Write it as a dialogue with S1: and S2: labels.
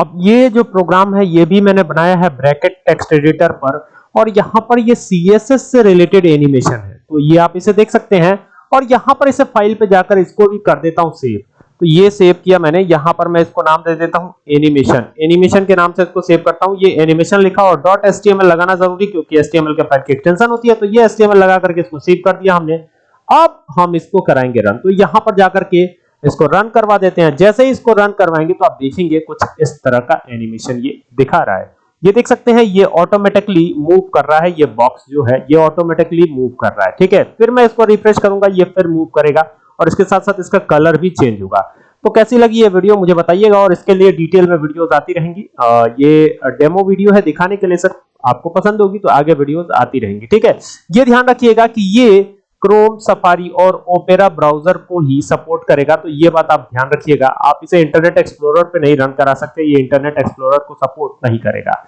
S1: अब ये जो प्रोग्राम है, ये भी मैंने बनाया है ब्रैकेट टेक्स्ट एडिटर पर और यहाँ पर ये CSS से रिलेटेड एनिमेशन है। तो ये आप इसे देख सकते हैं और यहाँ पर इसे फ़ाइल पे जाकर इसको भी कर देता हूँ सेव तो ये सेव किया मैंने। यहाँ पर मैं इसको नाम दे देता हूँ एनिमेशन एनिमेशन के नाम से इसको सेव करता हूँ। ये एनिमेशन लिखा और डॉट एस लगाना ज़रूरी क्योंकि एस के फ़ाइल की एक्सटेंशन होती है तो ये एस लगा करके इसको सेव कर दिया हमने। अब हम इसको कराएँगे रन तो यहाँ पर जाकर के इसको रन करवा देते हैं। जैसे ही इसको रन करवाएँगे तो आप देखेंगे कुछ इस तरह का एनिमेशन ये दिखा रहा है। ये देख सकते हैं ये ऑटोमेटिकली मूव कर रहा है ये बॉक्स जो है ये ऑटोमेटिकली मूव कर रहा है। ठीक है? फिर मैं इसको रिफ्रेश करूँगा ये फिर मूव करेगा और इसके साथ साथ इसका कलर भी चेंज होगा। तो कैसी लगी ये वीडियो मुझे बताइएगा और इसके लिए डिटेल में वीडियोस आती रहेंगी। आ, ये डेमो वीडियो है दिखाने के लिए सर आपको पसंद होगी तो आगे वीडियोस आती रहेंगी। ठीक है? ये ध्यान रखिएगा कि ये क्रोम सफारी और ओपेरा ब्राउज़र को ही सपोर्ट करेगा। तो ये बात आप ध्यान रखिएगा। आप इसे इंटरनेट एक्सप्लोरर पे नहीं रन करा सकते। ये इंटरनेट एक्सप्लोरर को सपोर्ट नहीं करेगा।